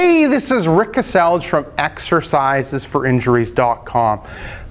Hey, this is Rick Kaselj from exercisesforinjuries.com.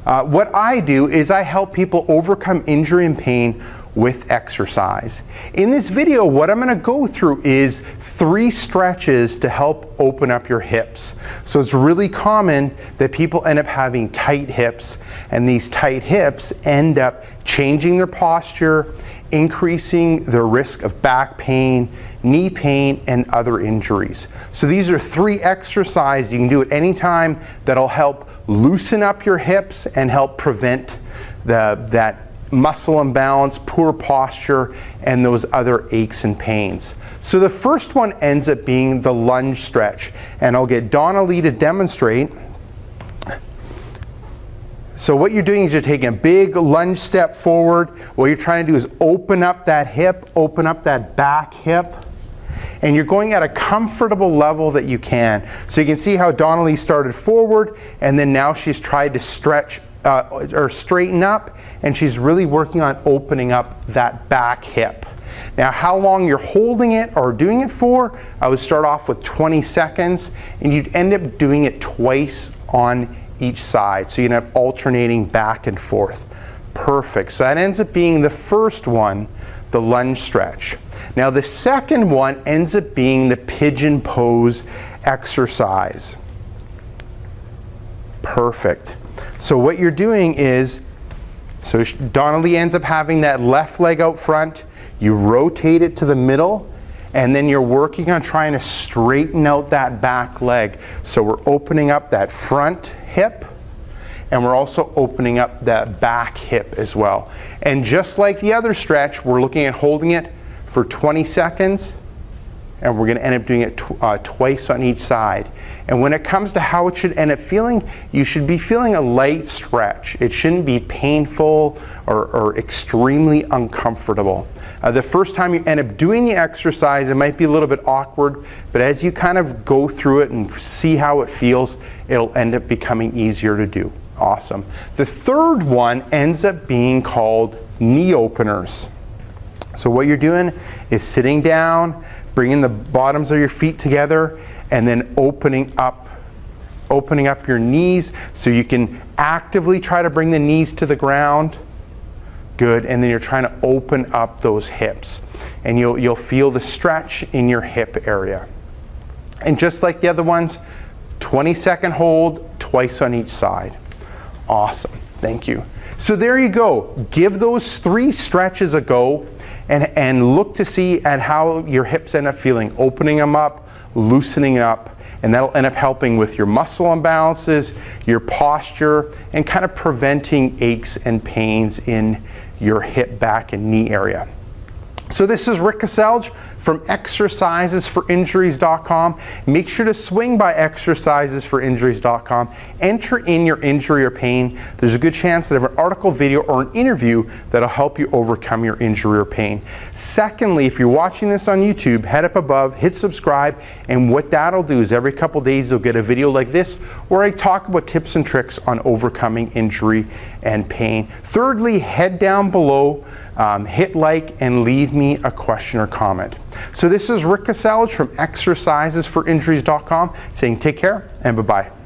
Uh, what I do is I help people overcome injury and pain with exercise. In this video, what I'm going to go through is three stretches to help open up your hips. So it's really common that people end up having tight hips, and these tight hips end up changing their posture, increasing their risk of back pain, knee pain, and other injuries. So these are three exercises you can do at any time that'll help loosen up your hips and help prevent the, that muscle imbalance, poor posture, and those other aches and pains. So the first one ends up being the lunge stretch. And I'll get Donna Lee to demonstrate. So what you're doing is you're taking a big lunge step forward. What you're trying to do is open up that hip, open up that back hip. And you're going at a comfortable level that you can. So you can see how Donnelly started forward and then now she's tried to stretch uh, or straighten up and she's really working on opening up that back hip. Now how long you're holding it or doing it for, I would start off with 20 seconds and you'd end up doing it twice on each side. So you end up alternating back and forth. Perfect. So that ends up being the first one, the lunge stretch. Now the second one ends up being the pigeon pose exercise. Perfect. So what you're doing is, so Donnelly ends up having that left leg out front, you rotate it to the middle, and then you're working on trying to straighten out that back leg. So we're opening up that front hip, and we're also opening up that back hip as well. And just like the other stretch, we're looking at holding it for 20 seconds, and we're going to end up doing it tw uh, twice on each side. And when it comes to how it should end up feeling, you should be feeling a light stretch. It shouldn't be painful or, or extremely uncomfortable. Uh, the first time you end up doing the exercise, it might be a little bit awkward, but as you kind of go through it and see how it feels, it'll end up becoming easier to do. Awesome. The third one ends up being called knee openers. So what you're doing is sitting down, bringing the bottoms of your feet together, and then opening up opening up your knees so you can actively try to bring the knees to the ground. Good, and then you're trying to open up those hips. And you'll, you'll feel the stretch in your hip area. And just like the other ones, 20 second hold, twice on each side. Awesome, thank you. So there you go. Give those three stretches a go and, and look to see at how your hips end up feeling, opening them up, loosening up, and that'll end up helping with your muscle imbalances, your posture, and kind of preventing aches and pains in your hip, back, and knee area. So this is Rick Kaselj from exercisesforinjuries.com. Make sure to swing by exercisesforinjuries.com. Enter in your injury or pain. There's a good chance that have an article, video, or an interview that'll help you overcome your injury or pain. Secondly, if you're watching this on YouTube, head up above, hit subscribe, and what that'll do is every couple days you'll get a video like this where I talk about tips and tricks on overcoming injury and pain. Thirdly, head down below um, hit like and leave me a question or comment. So this is Rick Kaselj from exercisesforinjuries.com saying take care and bye-bye.